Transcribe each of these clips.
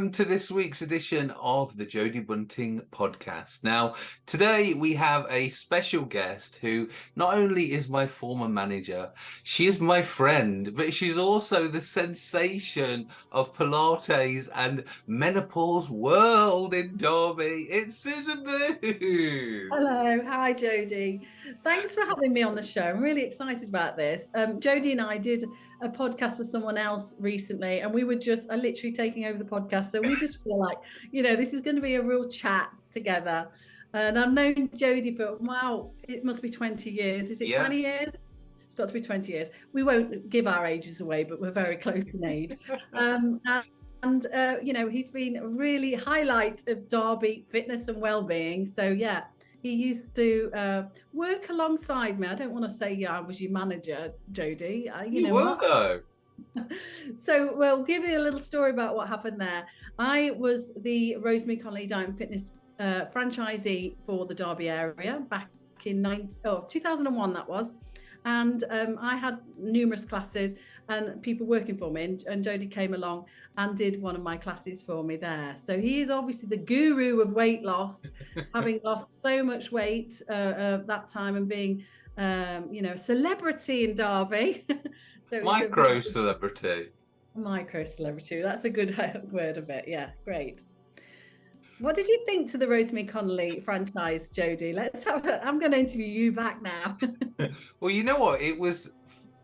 welcome to this week's edition of the Jodie Bunting podcast. Now, today we have a special guest who not only is my former manager, she is my friend, but she's also the sensation of Pilates and menopause world in Derby. It's Susan Booth. Hello, hi Jodie. Thanks for having me on the show. I'm really excited about this. Um, Jodie and I did a podcast with someone else recently, and we were just uh, literally taking over the podcast. So we just feel like, you know, this is going to be a real chat together. And I've known Jodie for, wow, it must be 20 years. Is it yeah. 20 years? It's got to be 20 years. We won't give our ages away, but we're very close in age. Um, and, uh, you know, he's been a really highlight of Derby fitness and well-being. So, yeah, he used to uh, work alongside me. I don't want to say yeah, I was your manager, Jodie. Uh, you, you know, were though. so we'll give you a little story about what happened there. I was the Rosemary Conley Diet and Fitness uh, franchisee for the Derby area back in 19, oh, 2001 that was. And um, I had numerous classes and people working for me. And, and Jodie came along and did one of my classes for me there. So he is obviously the guru of weight loss, having lost so much weight uh, uh, that time and being, um, you know, a celebrity in Derby. so micro a, celebrity. Micro celebrity. That's a good word of it. Yeah, great. What did you think to the Rosemary Conley franchise, Jodie? Let's have. A, I'm going to interview you back now. well, you know what? It was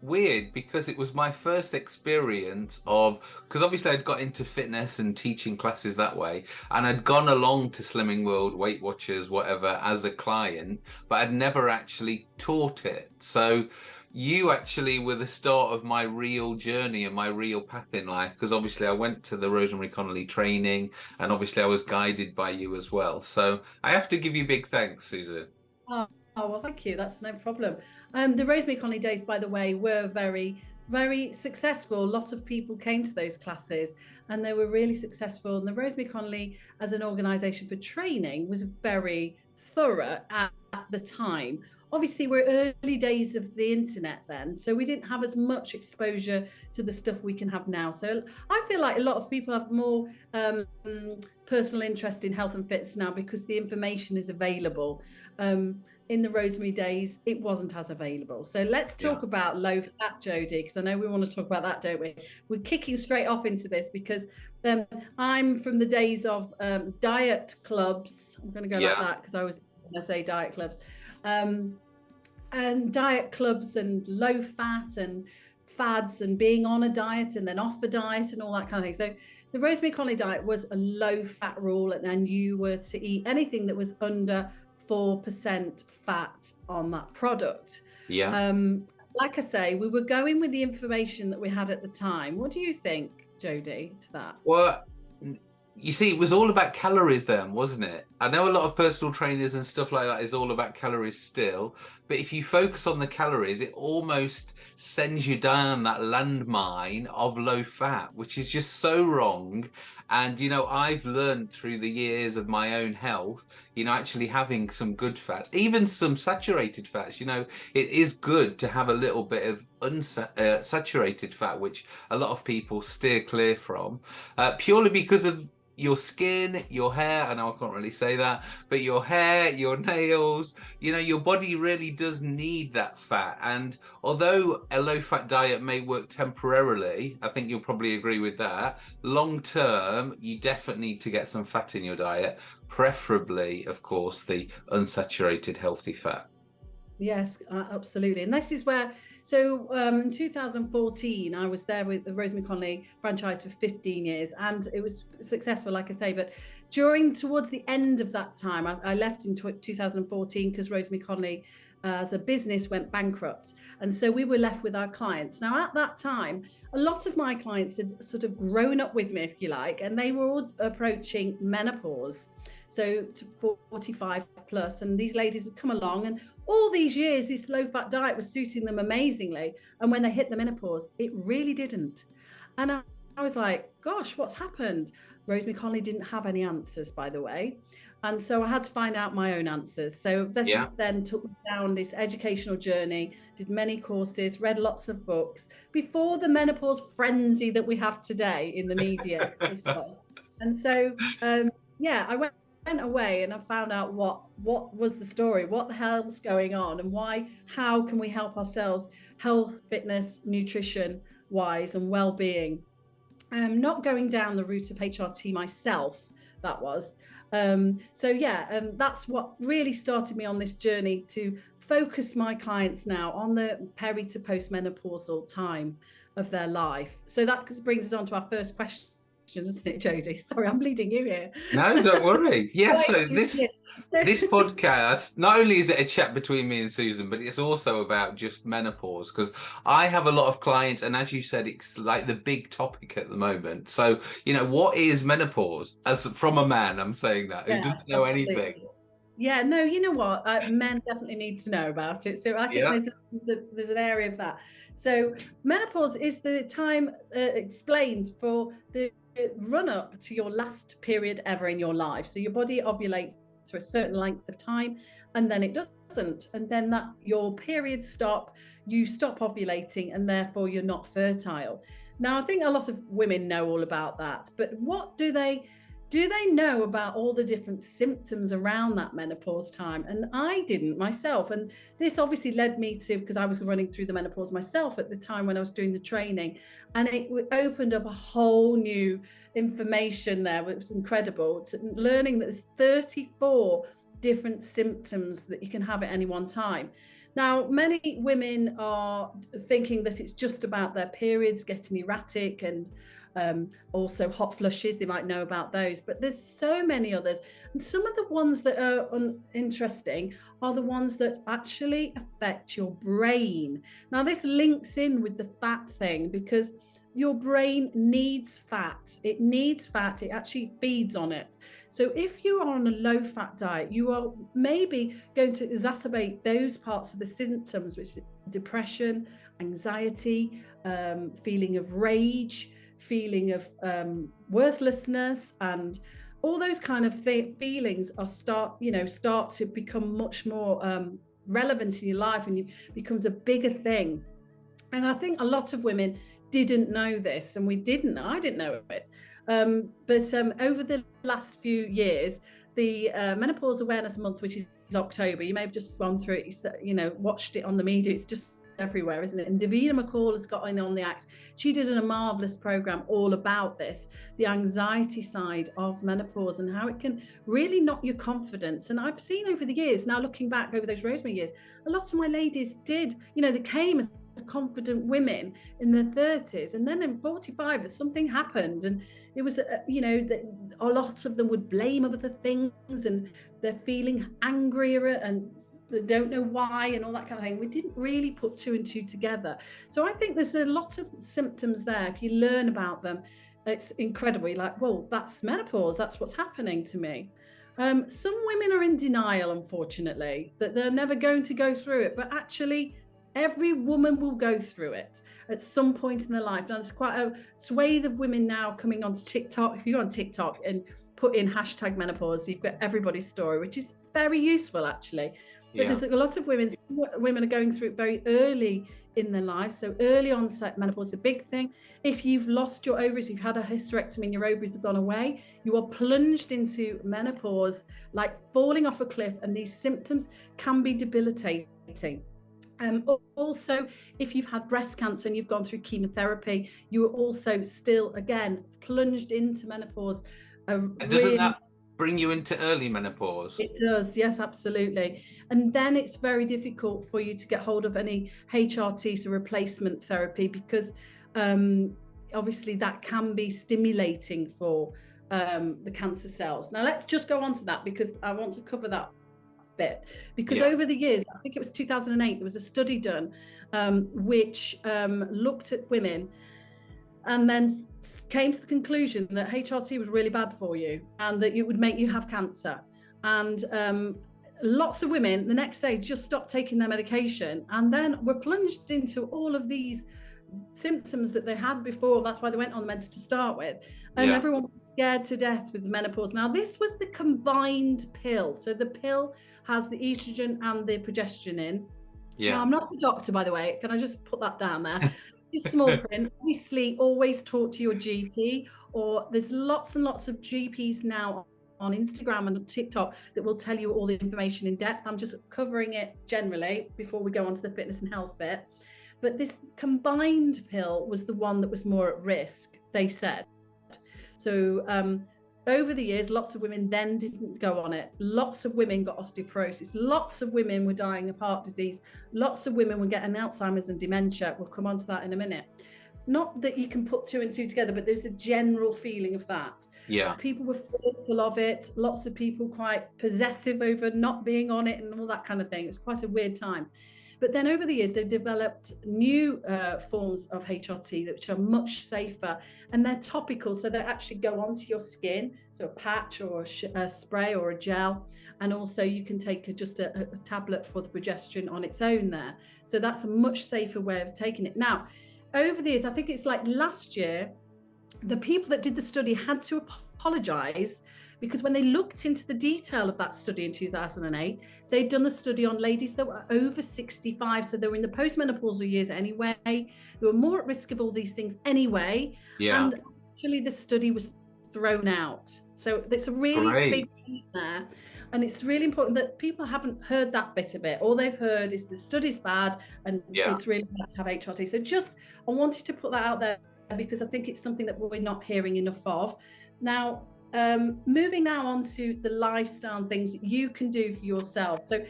weird because it was my first experience of because obviously I'd got into fitness and teaching classes that way and I'd gone along to Slimming World, Weight Watchers, whatever as a client, but I'd never actually taught it. So you actually were the start of my real journey and my real path in life because obviously I went to the Rosemary Conley training and obviously I was guided by you as well. So I have to give you big thanks, Susan. Oh. Oh, well, thank you. That's no problem. Um, the Rosemary Conley days, by the way, were very, very successful. A lot of people came to those classes and they were really successful. And the Rosemary Conley, as an organisation for training, was very thorough at, at the time obviously we're early days of the internet then so we didn't have as much exposure to the stuff we can have now. So i feel like a lot of people have more um, personal interest in health and fitness now because the information is available. Um, in the rosemary days it wasn't as available. So let's talk yeah. about low fat jodie because i know we want to talk about that don't we? We're kicking straight off into this because um, i'm from the days of um, diet clubs. I'm going to go yeah. like that because i was I say diet clubs um, and diet clubs and low fat and fads and being on a diet and then off a diet and all that kind of thing so the rosemary conley diet was a low fat rule and then you were to eat anything that was under 4% fat on that product. Yeah. Um, like I say, we were going with the information that we had at the time. What do you think, Jodie, to that? Well, you see, it was all about calories then, wasn't it? I know a lot of personal trainers and stuff like that is all about calories still, but if you focus on the calories, it almost sends you down that landmine of low fat, which is just so wrong. And, you know, I've learned through the years of my own health, you know, actually having some good fats, even some saturated fats, you know, it is good to have a little bit of unsaturated uh, fat, which a lot of people steer clear from, uh, purely because of your skin, your hair, I know I can't really say that, but your hair, your nails, you know, your body really does need that fat. And although a low fat diet may work temporarily, I think you'll probably agree with that, long term, you definitely need to get some fat in your diet, preferably, of course, the unsaturated healthy fat. Yes, uh, absolutely. And this is where, so um, 2014, I was there with the Rosemary Conley franchise for 15 years and it was successful, like I say. But during, towards the end of that time, I, I left in 2014 because Rosemary Conley uh, as a business went bankrupt. And so we were left with our clients. Now, at that time, a lot of my clients had sort of grown up with me, if you like, and they were all approaching menopause. So 45 plus, and these ladies had come along and all these years, this low fat diet was suiting them amazingly. And when they hit the menopause, it really didn't. And I, I was like, gosh, what's happened? Rosemary Conley didn't have any answers, by the way. And so I had to find out my own answers. So this yeah. then took me down this educational journey, did many courses, read lots of books before the menopause frenzy that we have today in the media. And so, um, yeah, I went went away and I found out what what was the story, what the hell's going on, and why. How can we help ourselves, health, fitness, nutrition wise, and well being. Um, not going down the route of HRT myself. That was. Um, so yeah, and um, that's what really started me on this journey to focus my clients now on the peri to postmenopausal time of their life. So that brings us on to our first question doesn't it, Jodie? Sorry, I'm bleeding you here. No, don't worry. Yeah, so this this podcast not only is it a chat between me and Susan, but it's also about just menopause because I have a lot of clients, and as you said, it's like the big topic at the moment. So, you know, what is menopause? As from a man, I'm saying that yeah, who doesn't know absolutely. anything. Yeah, no, you know what? Uh, men definitely need to know about it. So I think yeah. there's, a, there's, a, there's an area of that. So menopause is the time uh, explained for the run up to your last period ever in your life. So your body ovulates for a certain length of time and then it doesn't. And then that your periods stop, you stop ovulating and therefore you're not fertile. Now, I think a lot of women know all about that, but what do they do they know about all the different symptoms around that menopause time? And I didn't myself. And this obviously led me to, because I was running through the menopause myself at the time when I was doing the training, and it opened up a whole new information there. It was incredible. To learning that there's 34 different symptoms that you can have at any one time. Now, many women are thinking that it's just about their periods getting erratic and um, also hot flushes, they might know about those, but there's so many others. And some of the ones that are interesting are the ones that actually affect your brain. Now, this links in with the fat thing because your brain needs fat. It needs fat. It actually feeds on it. So if you are on a low fat diet, you are maybe going to exacerbate those parts of the symptoms, which depression, anxiety, um, feeling of rage, feeling of um, worthlessness and all those kind of feelings are start you know start to become much more um, relevant in your life and it becomes a bigger thing. And i think a lot of women didn't know this and we didn't i didn't know it. Um, but um, over the last few years the uh, menopause awareness month which is october you may have just gone through it you know watched it on the media it's just everywhere, isn't it? And Davina McCall has got in on the act. She did a marvelous program all about this, the anxiety side of menopause and how it can really knock your confidence. And I've seen over the years, now looking back over those Rosemary years, a lot of my ladies did, you know, they came as confident women in their 30s and then in 45 something happened and it was uh, you know a lot of them would blame other things and they're feeling angrier and that don't know why and all that kind of thing. We didn't really put two and two together. So I think there's a lot of symptoms there. If you learn about them, it's incredible. You're like, well, that's menopause. That's what's happening to me. Um, some women are in denial, unfortunately, that they're never going to go through it. But actually, every woman will go through it at some point in their life. Now, there's quite a swathe of women now coming onto TikTok. If you go on TikTok and put in hashtag menopause, you've got everybody's story, which is very useful, actually. But yeah. there's a lot of women, women are going through it very early in their lives. So early onset menopause is a big thing. If you've lost your ovaries, you've had a hysterectomy and your ovaries have gone away, you are plunged into menopause like falling off a cliff, and these symptoms can be debilitating. Um, also, if you've had breast cancer and you've gone through chemotherapy, you are also still again plunged into menopause. and doesn't really... that bring you into early menopause? It does, yes, absolutely. And then it's very difficult for you to get hold of any HRT, so replacement therapy, because um, obviously that can be stimulating for um, the cancer cells. Now, let's just go on to that because I want to cover that bit. Because yeah. over the years, I think it was 2008, there was a study done um, which um, looked at women and then came to the conclusion that HRT was really bad for you and that it would make you have cancer. And um, lots of women the next day just stopped taking their medication and then were plunged into all of these symptoms that they had before. That's why they went on the meds to start with. And yeah. everyone was scared to death with menopause. Now, this was the combined pill. So the pill has the estrogen and the progesterone in. Yeah. Now, I'm not a doctor, by the way. Can I just put that down there? Is small print. Obviously, always talk to your GP, or there's lots and lots of GPs now on Instagram and TikTok that will tell you all the information in depth. I'm just covering it generally before we go on to the fitness and health bit. But this combined pill was the one that was more at risk, they said. So um, over the years, lots of women then didn't go on it. Lots of women got osteoporosis. Lots of women were dying of heart disease. Lots of women were getting Alzheimer's and dementia. We'll come on to that in a minute. Not that you can put two and two together, but there's a general feeling of that. Yeah. People were fearful of it. Lots of people quite possessive over not being on it and all that kind of thing. It was quite a weird time. But then over the years, they've developed new uh, forms of HRT which are much safer and they're topical. So they actually go onto your skin, so a patch or a, a spray or a gel. And also you can take a, just a, a tablet for the progesterone on its own there. So that's a much safer way of taking it. Now, over the years, I think it's like last year, the people that did the study had to apologize because when they looked into the detail of that study in 2008, they'd done the study on ladies that were over 65. So they were in the postmenopausal years anyway. They were more at risk of all these things anyway. Yeah. And actually, the study was thrown out. So it's a really Great. big thing there. And it's really important that people haven't heard that bit of it. All they've heard is the study's bad and Yeah. it's really bad to have HRT. So just, I wanted to put that out there because I think it's something that we're not hearing enough of. Now, um, moving now on to the lifestyle and things that you can do for yourself. So,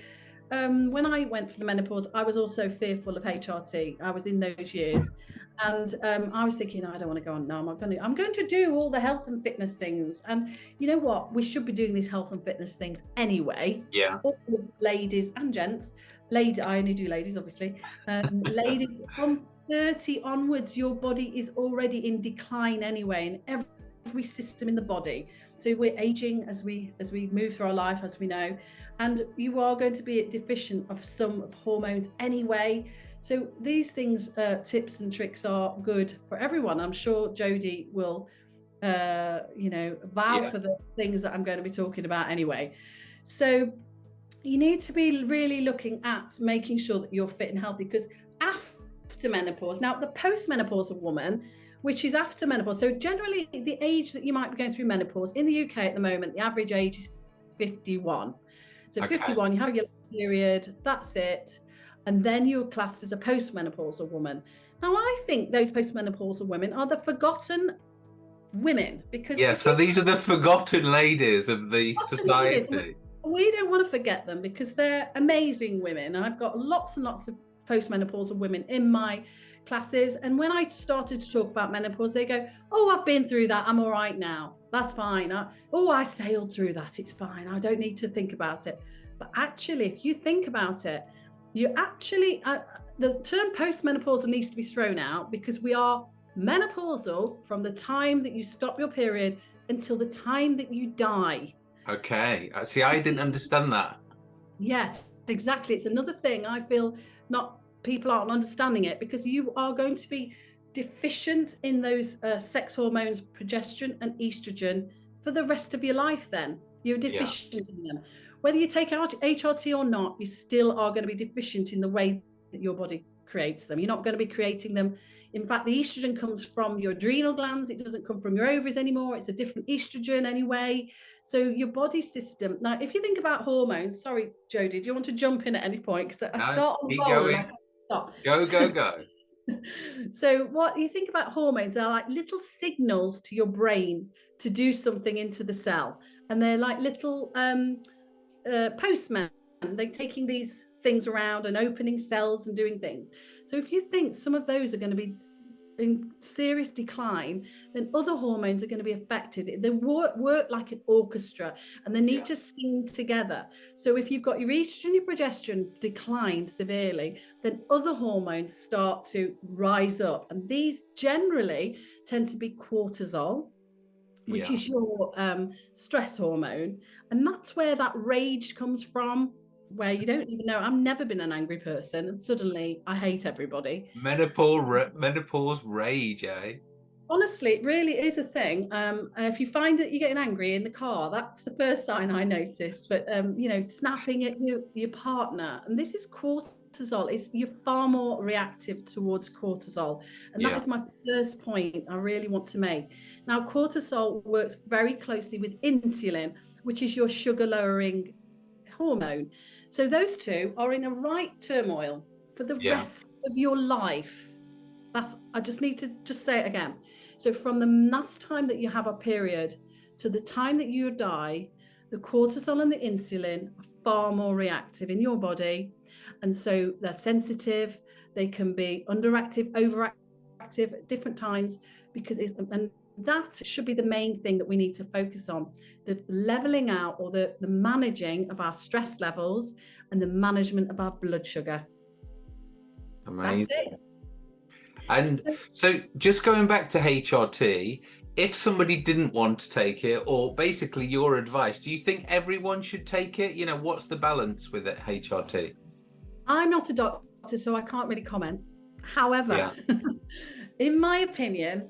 um, when I went for the menopause, I was also fearful of HRT. I was in those years, and um, I was thinking, I don't want to go on. No, I'm going to. I'm going to do all the health and fitness things. And you know what? We should be doing these health and fitness things anyway. Yeah. All of ladies and gents. Lady, I only do ladies, obviously. Um, ladies from 30 onwards, your body is already in decline anyway, in every, system in the body. So we're aging as we as we move through our life, as we know, and you are going to be deficient of some of hormones anyway. So these things, uh, tips and tricks are good for everyone. I'm sure Jodie will, uh, you know, vow Yeah. for the things that I'm going to be talking about anyway. So you need to be really looking at making sure that you're fit and healthy because after menopause, now the postmenopausal woman, which is after menopause, so generally the age that you might be going through menopause in the UK at the moment, the average age is 51. So Okay. 51, you have your period, that's it. And then you're classed as a postmenopausal woman. Now, I think those postmenopausal women are the forgotten women because Yeah. So these are the forgotten ladies of the ladies. society. we don't want to forget them because they're amazing women. And I've got lots and lots of postmenopausal women in my classes. And when I started to talk about menopause, they go, Oh, I've been through that. I'm all right now. That's fine. I, oh, I sailed through that. It's fine. I don't need to think about it. But actually, if you think about it, you actually, uh, the term postmenopausal needs to be thrown out because we are menopausal from the time that you stop your period until the time that you die. Okay. Uh, See, I didn't understand that. Yes, exactly. It's another thing I feel not people aren't understanding it because you are going to be deficient in those uh, sex hormones, progesterone and estrogen for the rest of your life. Then you're Yeah. deficient in them. Whether you take out HRT or not, you still are going to be deficient in the way that your body creates them. You're not going to be creating them. In fact, the estrogen comes from your adrenal glands. It doesn't come from your ovaries anymore. It's a different estrogen anyway. So your body system. Now, if you think about hormones, sorry, Jodie, do you want to jump in at any point? Because I start on keep roll and going. I can't stop. Go, go, go. so what you think about hormones they're like little signals to your brain to do something into the cell and they're like little um uh, postmen they're taking these things around and opening cells and doing things so if you think some of those are going to be in serious decline then other hormones are going to be affected they work, work like an orchestra and they need Yeah. to sing together so if you've got your estrogen your progesterone decline severely then other hormones start to rise up. And these generally tend to be cortisol, which Yeah. is your um, stress hormone. And that's where that rage comes from, where you don't even know. I've never been an angry person, and suddenly I hate everybody. Menopause, menopause rage, eh? honestly, it really is a thing. Um, if you find that you're getting angry in the car, that's the first sign I notice. But um, you know, snapping at your your partner, and this is cortisol. Is you're far more reactive towards cortisol, and that Yeah. is my first point I really want to make. Now, cortisol works very closely with insulin, which is your sugar lowering hormone. So those two are in a right turmoil for the Yeah. rest of your life. That's I just need to just say it again. So from the last time that you have a period to the time that you die, the cortisol and the insulin are far more reactive in your body. And so they're sensitive, they can be underactive, overactive at different times because it's and that should be the main thing that we need to focus on the leveling out or the, the managing of our stress levels and the management of our blood sugar. Amazing. That's it. And so, just going back to HRT, if somebody didn't want to take it, or basically your advice, do you think everyone should take it? You know, what's the balance with it, HRT? I'm not a doctor, so I can't really comment. However, Yeah. in my opinion,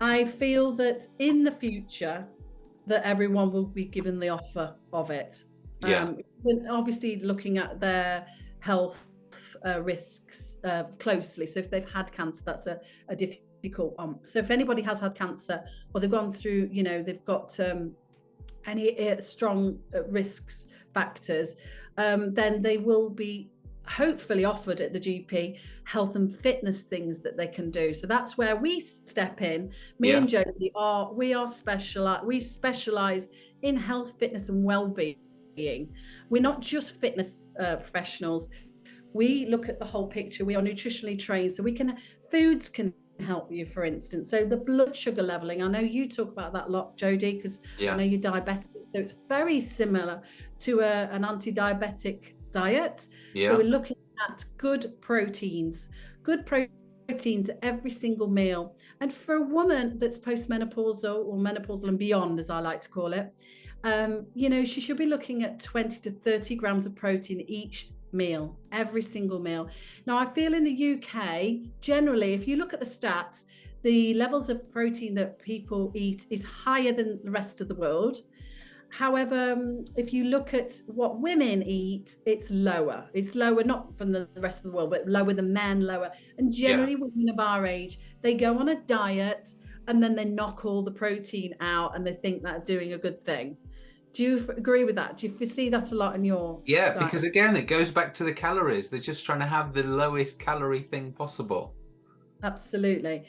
I feel that in the future, that everyone will be given the offer of it. Yeah. then obviously, looking at their health uh, risks uh, closely. So if they've had cancer, that's a, a difficult one. So if anybody has had cancer, or they've gone through, you know, they've got um, any uh, strong uh, risks factors, um, then they will be hopefully offered at the GP health and fitness things that they can do. So that's where we step in. Me Yeah. and Jodie are we are special. We specialize in health, fitness, and well-being. We're not just fitness uh, professionals. We look at the whole picture. We are nutritionally trained, so we can foods can help you. For instance, so the blood sugar leveling. I know you talk about that a lot, Jodie, because I know you're diabetic. So it's very similar to a, an anti-diabetic diet. Yeah. So we're looking at good proteins, good proteins every single meal. And for a woman that's postmenopausal or menopausal and beyond, as I like to call it, um, you know, she should be looking at 20 to 30 grams of protein each meal, every single meal. Now, I feel in the UK, generally, if you look at the stats, the levels of protein that people eat is higher than the rest of the world. However, um, if you look at what women eat, it's lower. It's lower, not from the the rest of the world, but lower than men, lower. And generally, women of our age, they go on a diet and then they knock all the protein out and they think that doing a good thing. Do you agree with that? Do you see that a lot in your Yeah, diet? because again, it goes back to the calories. They're just trying to have the lowest calorie thing possible. Absolutely.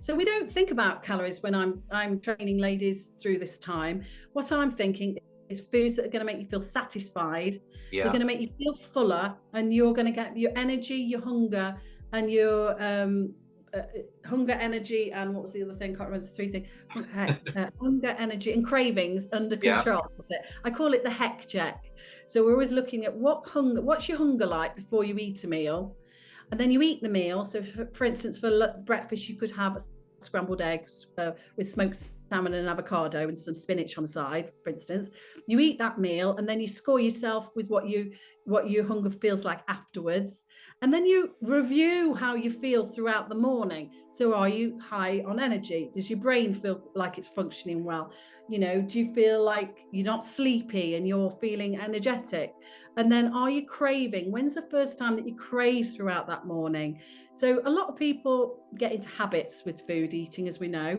So we don't think about calories when I'm I'm training ladies through this time. What I'm thinking is foods that are going to make you feel satisfied. Yeah. They're going to make you feel fuller, and you're going to get your energy, your hunger, and your um, uh, hunger, energy, and what was the other thing? I can't remember the three things. Uh, hunger, energy, and cravings under Yeah. control. It. I call it the heck check. So we're always looking at what hunger, what's your hunger like before you eat a meal, and then you eat the meal. So, for, for instance, for breakfast, you could have scrambled eggs uh, with smoked salmon and avocado and some spinach on the side, for instance. You eat that meal, and then you score yourself with what you what your hunger feels like afterwards, and then you review how you feel throughout the morning. So, are you high on energy? Does your brain feel like it's functioning well? You know, do you feel like you're not sleepy and you're feeling energetic? And then are you craving? When's the first time that you crave throughout that morning? So a lot of people get into habits with food eating, as we know.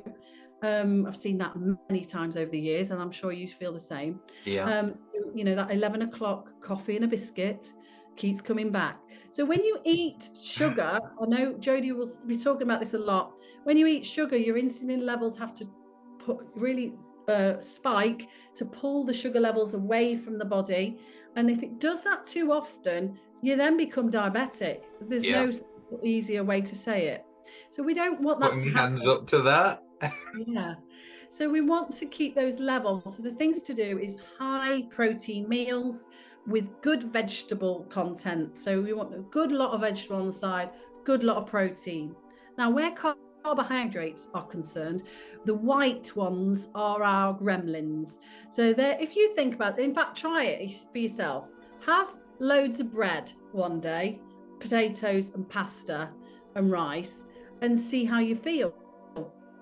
Um, I've seen that many times over the years, and I'm sure you feel the same. Yeah. Um, so, you know, that 11 o'clock coffee and a biscuit keeps coming back. So when you eat sugar, I know Jodie will be talking about this a lot. When you eat sugar, your insulin levels have to put really uh, spike to pull the sugar levels away from the body. And if it does that too often, you then become diabetic. There's Yeah. no easier way to say it. So we don't want that Putting to happen. hands up to that. Yeah. So we want to keep those levels. So the things to do is high protein meals with good vegetable content. So we want a good lot of vegetable on the side, good lot of protein. Now, where car- carbohydrates are concerned, the white ones are our gremlins. So there, if you think about, in fact, try it for yourself. Have loads of bread one day, potatoes and pasta and rice, and see how you feel.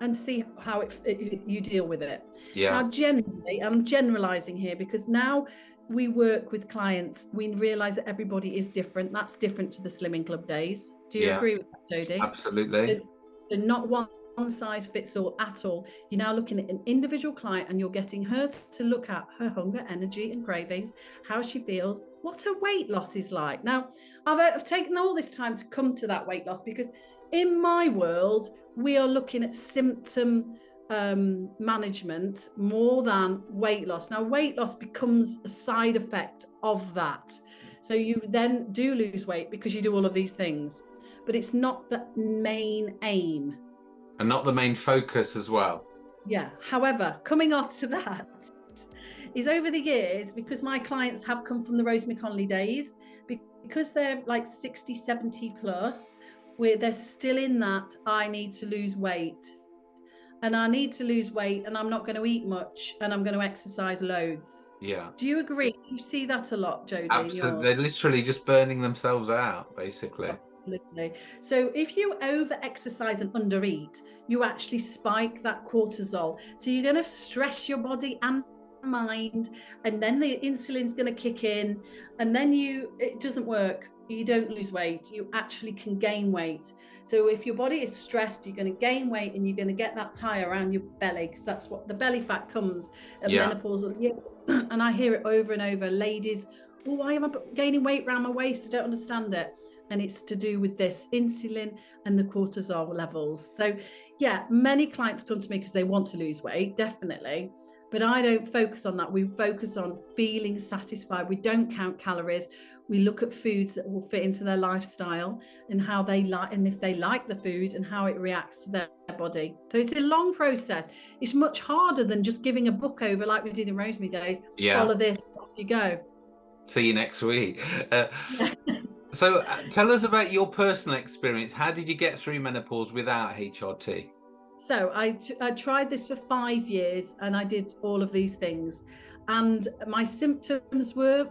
and see how it, it, you deal with it. Yeah. Now, generally, I'm generalizing here because now we work with clients, we realize that everybody is different. That's different to the Slimming Club days. Do you Yeah. agree with that, Jodie? Absolutely. So not one size fits all at all. You're now looking at an individual client and you're getting her to look at her hunger, energy, and cravings, how she feels, what her weight loss is like. Now, I've, I've taken all this time to come to that weight loss because in my world, we are looking at symptom um, management more than weight loss. Now, weight loss becomes a side effect of that. So you then do lose weight because you do all of these things, but it's not the main aim. And not the main focus as well. Yeah. However, coming on to that is over the years, because my clients have come from the Rosemary Conley days, because they're like 60, 70 plus, where they're still in that, I need to lose weight. And I need to lose weight, and I'm not going to eat much, and I'm going to exercise loads. Yeah. Do you agree? You see that a lot, Jodie? Absolutely. They're literally just burning themselves out, basically. Absolutely. So if you over exercise and under eat, you actually spike that cortisol. So you're going to stress your body and mind, and then the insulin's going to kick in, and then you it doesn't work. You don't lose weight. You actually can gain weight. So if your body is stressed, you're going to gain weight, and you're going to get that tie around your belly because that's what the belly fat comes at Yeah. menopausal years. and I hear it over and over. Ladies, well, why am I gaining weight around my waist? I don't understand it and it's to do with this insulin and the cortisol levels. So, yeah, many clients come to me because they want to lose weight, definitely. But I don't focus on that. We focus on feeling satisfied. We don't count calories. We look at foods that will fit into their lifestyle and how they like, and if they like the food and how it reacts to their body. So it's a long process. It's much harder than just giving a book over like we did in Rosemary Days. Yeah. Follow this, off you go. See you next week. Uh, so, uh, tell us about your personal experience. How did you get through menopause without HRT? So I, tried this for five years and I did all of these things. And my symptoms were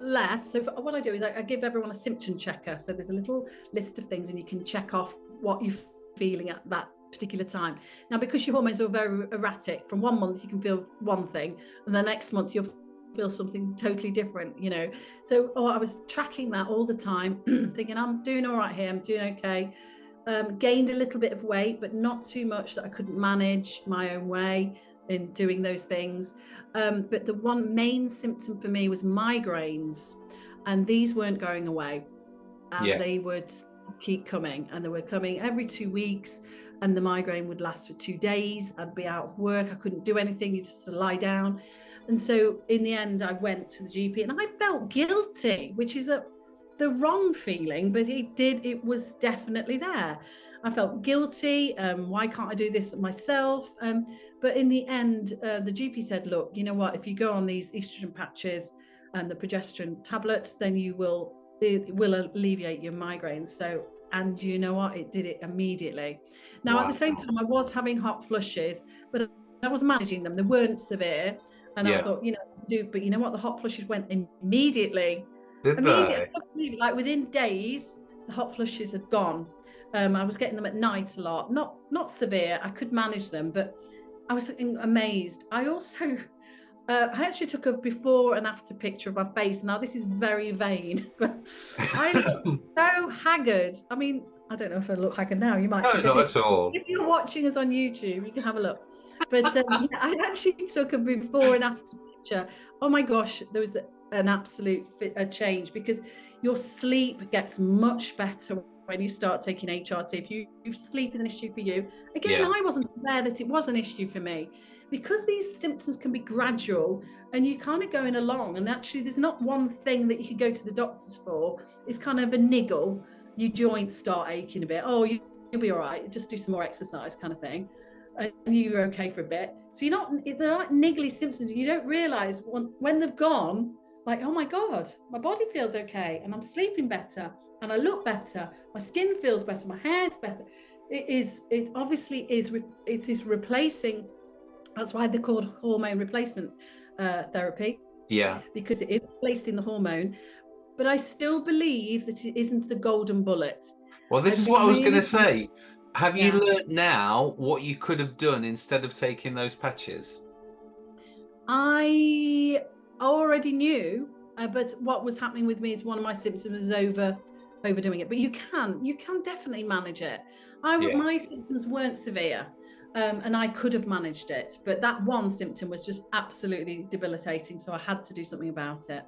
less. So what I do is I, I give everyone a symptom checker. So there's a little list of things and you can check off what you're feeling at that particular time. Now, because your hormones are very erratic, from one month you can feel one thing and the next month you'll feel something totally different, you know. So oh, I was tracking that all the time, thinking I'm doing all right here, I'm doing okay um, gained a little bit of weight, but not too much that I couldn't manage my own way in doing those things. Um, but the one main symptom for me was migraines, and these weren't going away. And Yeah. they would keep coming, and they were coming every two weeks. And the migraine would last for two days. I'd be out of work. I couldn't do anything. You just lie down. And so in the end, I went to the GP and I felt guilty, which is a the wrong feeling, but it did, it was definitely there. I felt guilty. Um, why can't I do this myself? Um, but in the end, uh, the GP said, look, you know what? If you go on these estrogen patches and the progesterone tablets, then you will, it will alleviate your migraines. So, and you know what? It did it immediately. Now, at the same time, I was having hot flushes, but I was managing them. They weren't severe. And I thought, you know, do, but you know what? The hot flushes went immediately Did immediately, they? I couldn't believe it. like within days, the hot flushes had gone. Um, I was getting them at night a lot, not not severe. I could manage them, but I was amazed. I also, uh, I actually took a before and after picture of my face. Now this is very vain, I looked so haggard. I mean, I don't know if I look haggard now. You might. No, not at all. If you're watching us on YouTube, you can have a look. But um, I actually took a before and after picture. Oh my gosh, there was an absolute a change because your sleep gets much better when you start taking HRT. If you if sleep is an issue for you, again, Yeah. I wasn't aware that it was an issue for me because these symptoms can be gradual and you kind of going along. And actually, there's not one thing that you could go to the doctors for. It's kind of a niggle. Your joints start aching a bit. Oh, you, you'll be all right. Just do some more exercise, kind of thing. And you're okay for a bit. So you're not. They're like niggly symptoms. You don't realize when, when they've gone. Like, oh my god, my body feels okay, and I'm sleeping better, and I look better. My skin feels better. My hair's better. It is. It obviously is. It is replacing. That's why they're called hormone replacement uh, therapy Yeah. because it is replacing the hormone. But I still believe that it isn't the golden bullet. Well, this I'd is what I was going to say. Have you Yeah. learnt now what you could have done instead of taking those patches? I already knew, uh, but what was happening with me is one of my symptoms was over overdoing it. But you can, you can definitely manage it. I Yeah. my symptoms weren't severe, um, and I could have managed it, but that one symptom was just absolutely debilitating. So I had to do something about it.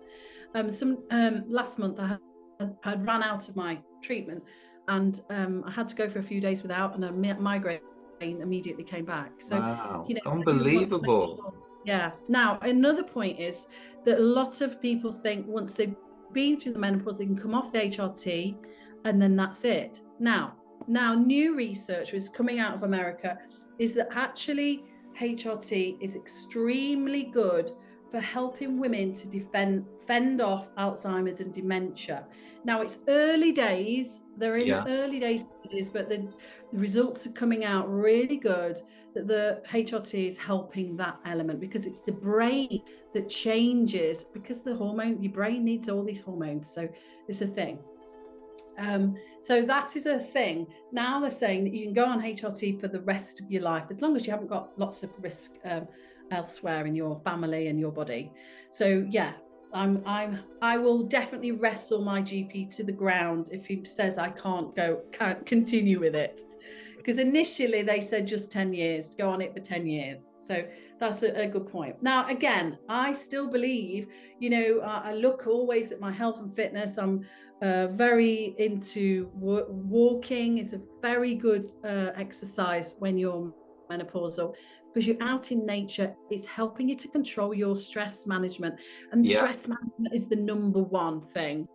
Um, some um, last month I had, had ran out of my treatment, and um, I had to go for a few days without, and a migraine immediately came back. So wow, you know, I do want to make unbelievable. Yeah. Now, another point is that a lot of people think once they've been through the menopause, they can come off the HRT and then that's it. Now, now new research is coming out of America is that actually HRT is extremely good for helping women to defend fend off Alzheimer's and dementia. Now it's early days, they're in Yeah. early days studies, but the, the results are coming out really good that the HRT is helping that element because it's the brain that changes because the hormone, your brain needs all these hormones. So it's a thing. Um, so that is a thing. Now they're saying that you can go on HRT for the rest of your life as long as you haven't got lots of risk um, elsewhere in your family and your body. So yeah, I'm I'm I will definitely wrestle my GP to the ground if he says I can't go can't continue with it. Because initially they said just 10 years, go on it for 10 years. So that's a, a good point. Now, again, I still believe, you know, I, I look always at my health and fitness. I'm uh, very into wa- walking. It's a very good uh, exercise when you're menopausal because you're out in nature. It's helping you to control your stress management, and Yeah. stress management is the number one thing.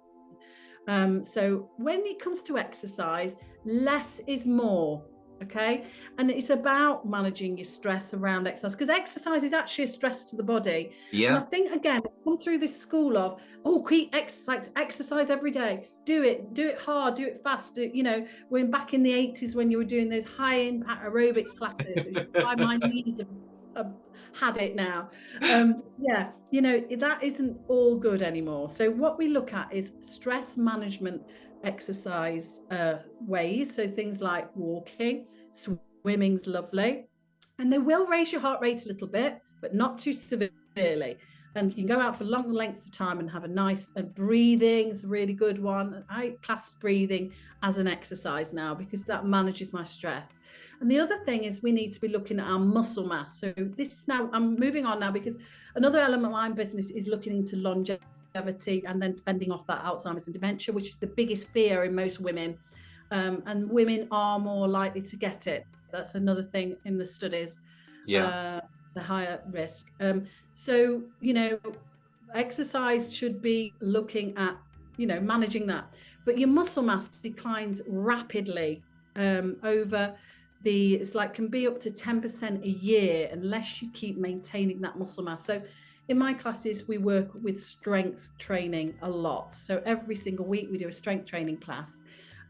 Um, so when it comes to exercise, less is more. Okay. And it's about managing your stress around exercise because exercise is actually a stress to the body. And I think again, come through this school of oh, keep exercise, exercise every day, do it, do it hard, do it fast. Do, you know, when back in the eighties when you were doing those high impact aerobics classes, why my knees have, have had it now. Um, yeah, you know that isn't all good anymore. So what we look at is stress management exercise uh, ways. So things like walking, swimming's lovely, and they will raise your heart rate a little bit, but not too severely. And you can go out for long lengths of time and have a nice and breathing is a really good one. I class breathing as an exercise now because that manages my stress. And the other thing is we need to be looking at our muscle mass. So this is now I'm moving on now because another element of my business is looking into longevity and then fending off that Alzheimer's and dementia, which is the biggest fear in most women. Um, and women are more likely to get it. That's another thing in the studies yeah, uh, the higher risk. Um, so, you know, exercise should be looking at, you know, managing that. But your muscle mass declines rapidly um, over the, it's like can be up to 10% a year unless you keep maintaining that muscle mass. So, in my classes, we work with strength training a lot. So, every single week, we do a strength training class.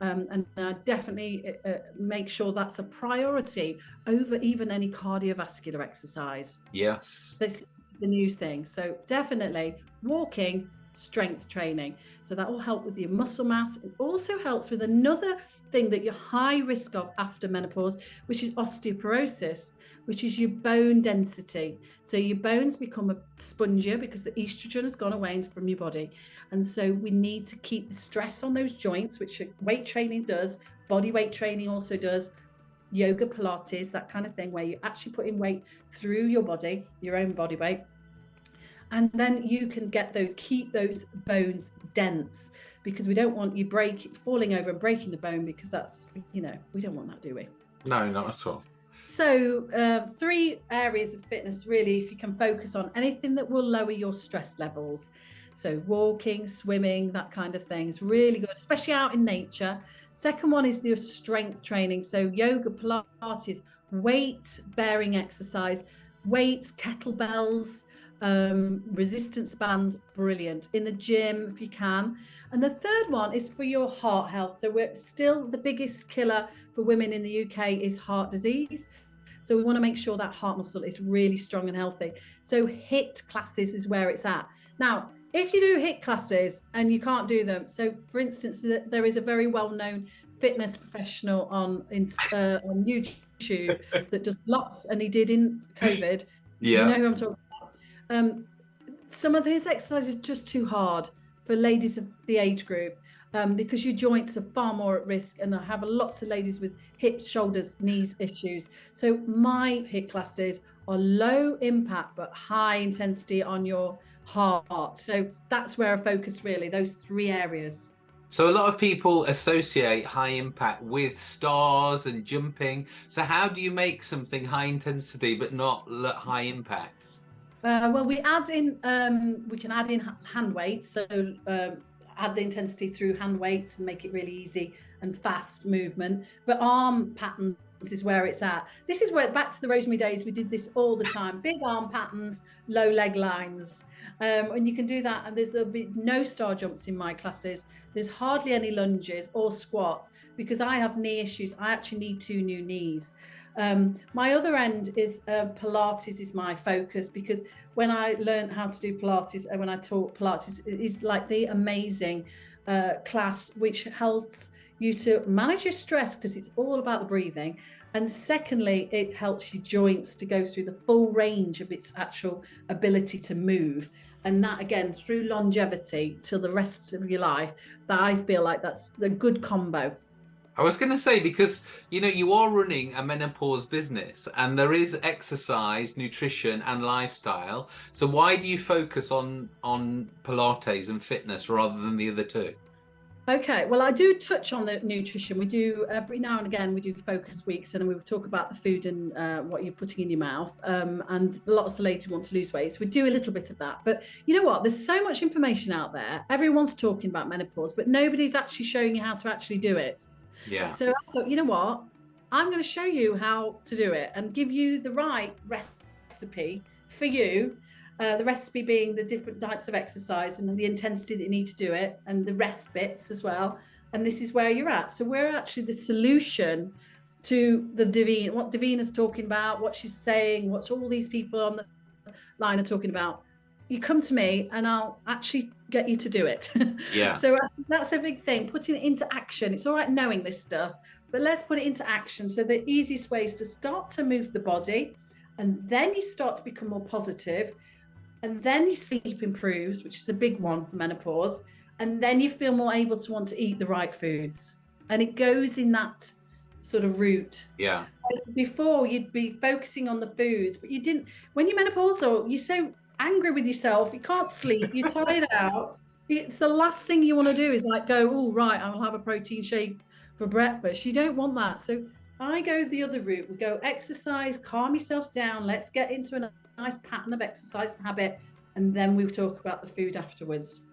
Um, and I definitely uh, uh, make sure that's a priority over even any cardiovascular exercise. yes, This is the new thing. So definitely walking, strength training. So that will help with your muscle mass. It also helps with another thing that you're high risk of after menopause, which is osteoporosis, which is your bone density. So your bones become a spongier because the estrogen has gone away from your body. And so we need to keep the stress on those joints, which weight training does, body weight training also does, yoga, Pilates, that kind of thing, where you're actually putting weight through your body, your own body weight. And then you can get those, keep those bones dense because we don't want you break falling over and breaking the bone because that's, you know, we don't want that, do we? no, not at all. So, uh, three areas of fitness really, if you can focus on anything that will lower your stress levels. So, walking, swimming, that kind of thing is really good, especially out in nature. Second one is your strength training. So, yoga, Pilates, weight bearing exercise, weights, kettlebells, um, resistance bands, brilliant. In the gym, if you can. And the third one is for your heart health. So, we're still the biggest killer for women in the UK is heart disease. So we want to make sure that heart muscle is really strong and healthy. So HIIT classes is where it's at. Now, if you do HIIT classes and you can't do them, so for instance, there is a very well-known fitness professional on uh, on YouTube that does lots, and he did in COVID. Yeah. You know who I'm talking about. Um, some of his exercises are just too hard for ladies of the age group um, because your joints are far more at risk. And I have lots of ladies with hips, shoulders, knees issues. So my HIIT classes are low impact but high intensity on your heart. So that's where I focus really, those three areas. So a lot of people associate high impact with stars and jumping. So how do you make something high intensity but not high impact? Uh, well, we add in, um, we can add in hand weights. So um, add the intensity through hand weights and make it really easy and fast movement. But arm patterns is where it's at. This is where back to the Rosemary days, we did this all the time. Big arm patterns, low leg lines. Um, and you can do that. And there's there'll be no star jumps in my classes. There's hardly any lunges or squats because I have knee issues. I actually need two new knees. Um, my other end is uh, Pilates is my focus because when I learned how to do Pilates and when I taught Pilates, is like the amazing uh, class which helps you to manage your stress because it's all about the breathing. And secondly, it helps your joints to go through the full range of its actual ability to move. And that again, through longevity till the rest of your life, that I feel like that's a good combo. I was going to say because you know you are running a menopause business and there is exercise, nutrition and lifestyle. So why do you focus on on Pilates and fitness rather than the other two? Okay, well, I do touch on the nutrition. We do every now and again. We do focus weeks, and we will talk about the food and uh, what you're putting in your mouth. Um, and lots of ladies want to lose weight, so we do a little bit of that. But you know what? There's so much information out there. Everyone's talking about menopause, but nobody's actually showing you how to actually do it. Yeah. So I thought, you know what? I'm going to show you how to do it and give you the right recipe for you. Uh, the recipe being the different types of exercise and the intensity that you need to do it and the rest bits as well. And this is where you're at. So we're actually the solution to the Davina, what Davina's talking about, what she's saying, what all these people on the line are talking about you come to me and I'll actually get you to do it. Yeah. so that's a big thing, putting it into action. It's all right knowing this stuff, but let's put it into action. So the easiest way is to start to move the body and then you start to become more positive and then your sleep improves, which is a big one for menopause. And then you feel more able to want to eat the right foods. And it goes in that sort of route. Yeah. before you'd be focusing on the foods, but you didn't, when you're menopausal, you're so angry with yourself. You can't sleep. You're tired out. It's the last thing you want to do is like go, oh, right, I'll have a protein shake for breakfast. You don't want that. So I go the other route. We go exercise, calm yourself down. Let's get into a nice pattern of exercise and habit. And then we'll talk about the food afterwards.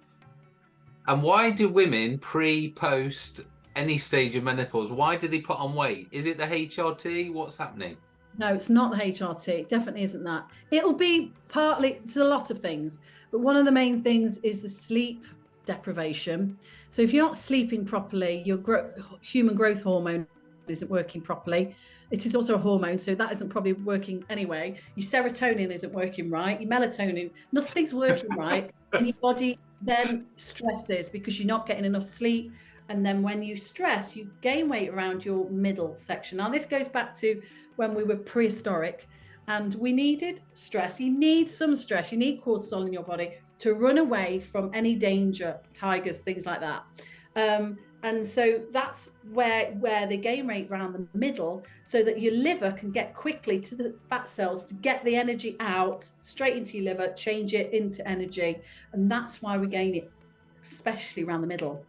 And why do women pre, post any stage of menopause, why do they put on weight? Is it the HRT? What's happening? No, it's not the HRT. It definitely isn't that. It'll be partly, it's a lot of things, but one of the main things is the sleep deprivation. So if you're not sleeping properly, your gro human growth hormone isn't working properly. It is also a hormone, so that isn't probably working anyway. Your serotonin isn't working right. Your melatonin, nothing's working right. And your body then stresses because you're not getting enough sleep. And then when you stress, you gain weight around your middle section. Now, this goes back to when we were prehistoric and we needed stress. You need some stress, you need cortisol in your body to run away from any danger, tigers, things like that. Um, and so that's where where the gain rate around the middle so that your liver can get quickly to the fat cells to get the energy out straight into your liver change it into energy and that's why we gain it especially around the middle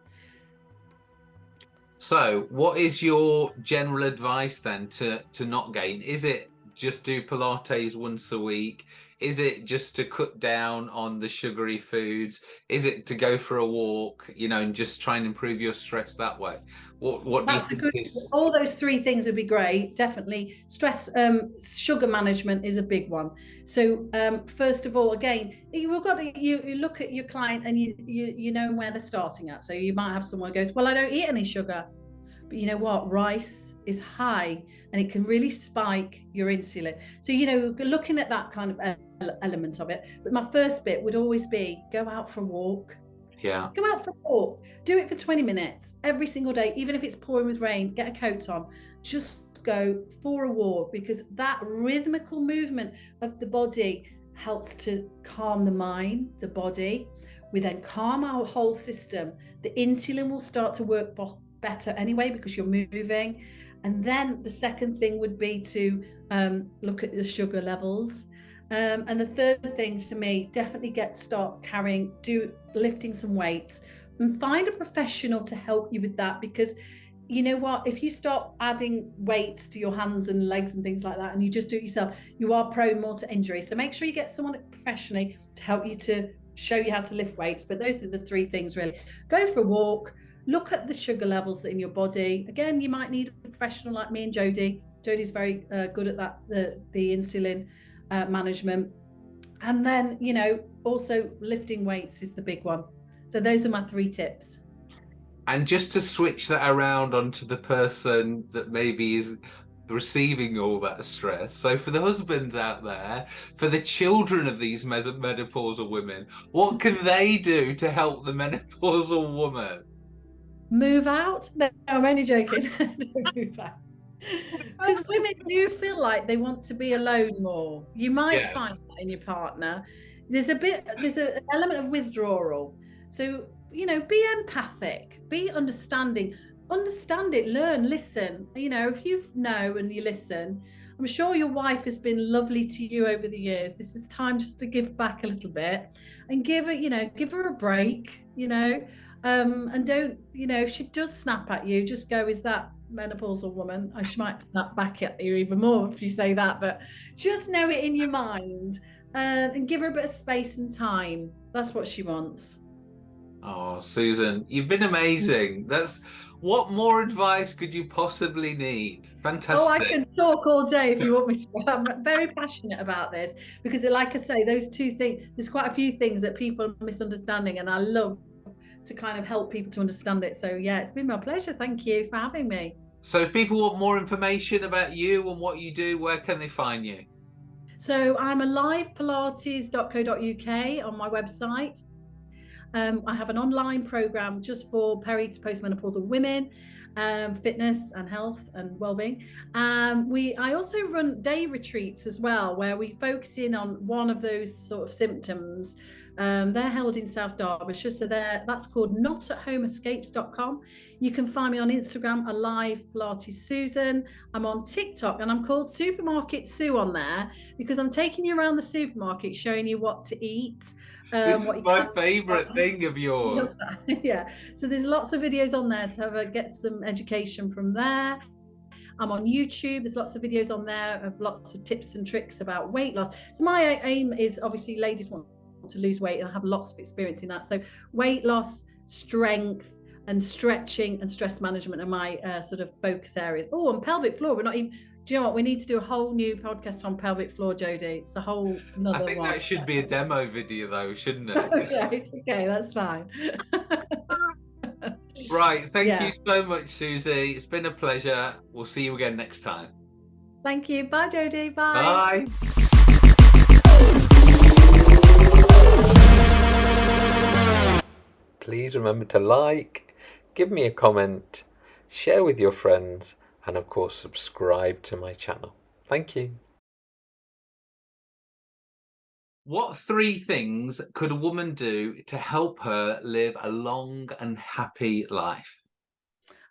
so, what is your general advice then to to not gain? Is it just do Pilates once a week? Is it just to cut down on the sugary foods? Is it to go for a walk, you know, and just try and improve your stress that way? What what That's do you think? Good, all those three things would be great. Definitely, stress, um, sugar management is a big one. So um, first of all, again, you've got to you, you look at your client and you, you you know where they're starting at. So you might have someone who goes, well, I don't eat any sugar. You know what? Rice is high and it can really spike your insulin. So, you know, looking at that kind of element of it. But my first bit would always be go out for a walk, Yeah. Go out for a walk. Do it for 20 minutes every single day, even if it's pouring with rain. Get a coat on. Just go for a walk because that rhythmical movement of the body helps to calm the mind, the body. We then calm our whole system. The insulin will start to work better anyway because you're moving. And then the second thing would be to um, look at the sugar levels. Um, and the third thing to me, definitely get start carrying, do lifting some weights and find a professional to help you with that because you know what if you start adding weights to your hands and legs and things like that and you just do it yourself you are prone more to injury so make sure you get someone professionally to help you to show you how to lift weights but those are the three things really go for a walk look at the sugar levels in your body. Again you might need a professional like me and Jodie. Jodie's very uh, good at that the the insulin uh, management. And then you know also lifting weights is the big one. So those are my three tips. And just to switch that around onto the person that maybe is receiving all that stress. So for the husbands out there, for the children of these menopausal women, what can they do to help the menopausal woman? Move out? No, I'm only joking. move out. Because women do feel like they want to be alone more. You might yes. find that in your partner. There's a bit, there's a, an element of withdrawal. So you know, be empathic, be understanding, understand it, learn, listen. You know, if you know and you listen, I'm sure your wife has been lovely to you over the years. This is time just to give back a little bit and give her, you know, give her a break, you know, um, and don't, you know, if she does snap at you, just go, is that menopausal woman? I she might snap back at you even more if you say that, but just know it in your mind uh, and give her a bit of space and time. That's what she wants. Oh, Susan, you've been amazing. That's what more advice could you possibly need? Fantastic. Oh, I can talk all day if you want me to. I'm very passionate about this because, like I say, those two things, there's quite a few things that people are misunderstanding, and I love to kind of help people to understand it. So, yeah, it's been my pleasure. Thank you for having me. So, if people want more information about you and what you do, where can they find you? So, I'm alivepilates.co.uk on my website. Um, I have an online program just for peri to postmenopausal women, um, fitness and health and well-being. Um, we I also run day retreats as well, where we focus in on one of those sort of symptoms. Um, they're held in South Derbyshire, so there that's called notathomeescapes.com. You can find me on Instagram, Alive Pilates Susan. I'm on TikTok and I'm called Supermarket Sue on there because I'm taking you around the supermarket showing you what to eat. Um, this is my favorite thing of yours. yeah. So there's lots of videos on there to have a, get some education from there. I'm on YouTube. There's lots of videos on there of lots of tips and tricks about weight loss. So my aim is obviously ladies want to lose weight and I have lots of experience in that. So weight loss, strength, and stretching and stress management are my uh, sort of focus areas. Oh, and pelvic floor. We're not even do you know what? We need to do a whole new podcast on pelvic floor, Jodie. It's a whole another I think one. that should be a demo video, though, shouldn't it? okay, okay, that's fine. right. Thank yeah. you so much, Susie. It's been a pleasure. We'll see you again next time. Thank you. Bye, Jodie. Bye. Bye. Please remember to like, give me a comment, share with your friends and of course subscribe to my channel. Thank you. What three things could a woman do to help her live a long and happy life?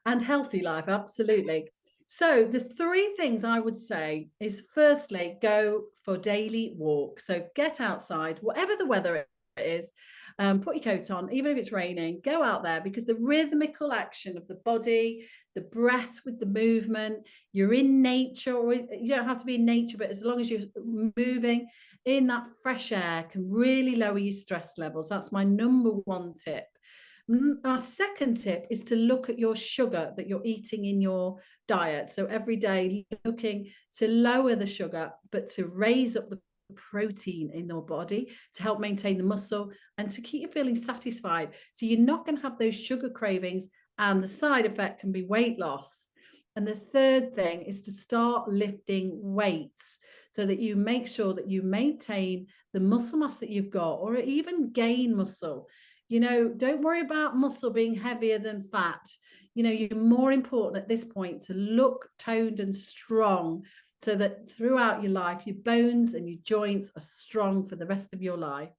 And healthy life, absolutely. So the three things I would say is firstly, go for daily walks. So get outside, whatever the weather is, um, put your coat on, even if it's raining, go out there because the rhythmical action of the body, the breath with the movement, you're in nature, or you don't have to be in nature, but as long as you're moving in that fresh air can really lower your stress levels. That's my number one tip. Our second tip is to look at your sugar that you're eating in your diet. So every day looking to lower the sugar, but to raise up the protein in your body to help maintain the muscle and to keep you feeling satisfied. So you're not going to have those sugar cravings and the side effect can be weight loss. And the third thing is to start lifting weights so that you make sure that you maintain the muscle mass that you've got or even gain muscle. You know, don't worry about muscle being heavier than fat. You know, you're more important at this point to look toned and strong so that throughout your life, your bones and your joints are strong for the rest of your life.